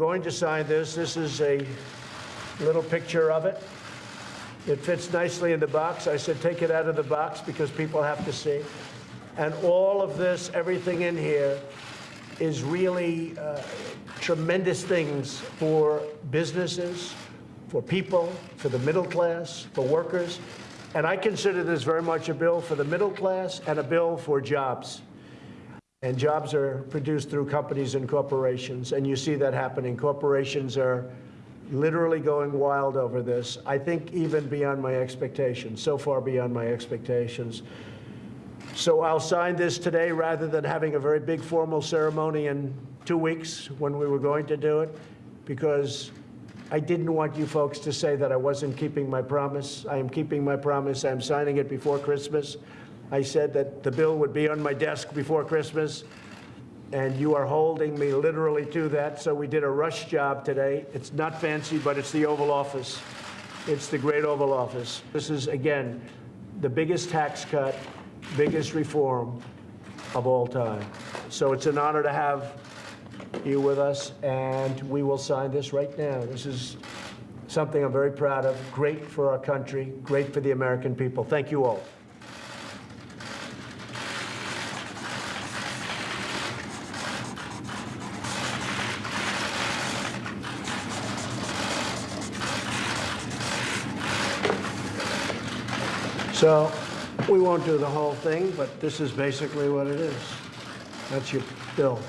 going to sign this. This is a little picture of it. It fits nicely in the box. I said, take it out of the box because people have to see. And all of this, everything in here, is really uh, tremendous things for businesses, for people, for the middle class, for workers. And I consider this very much a bill for the middle class and a bill for jobs. And jobs are produced through companies and corporations, and you see that happening. Corporations are literally going wild over this. I think even beyond my expectations, so far beyond my expectations. So I'll sign this today rather than having a very big formal ceremony in two weeks when we were going to do it, because I didn't want you folks to say that I wasn't keeping my promise. I am keeping my promise. I'm signing it before Christmas. I said that the bill would be on my desk before Christmas, and you are holding me literally to that. So we did a rush job today. It's not fancy, but it's the Oval Office. It's the great Oval Office. This is, again, the biggest tax cut, biggest reform of all time. So it's an honor to have you with us, and we will sign this right now. This is something I'm very proud of, great for our country, great for the American people. Thank you all. So we won't do the whole thing, but this is basically what it is. That's your bill.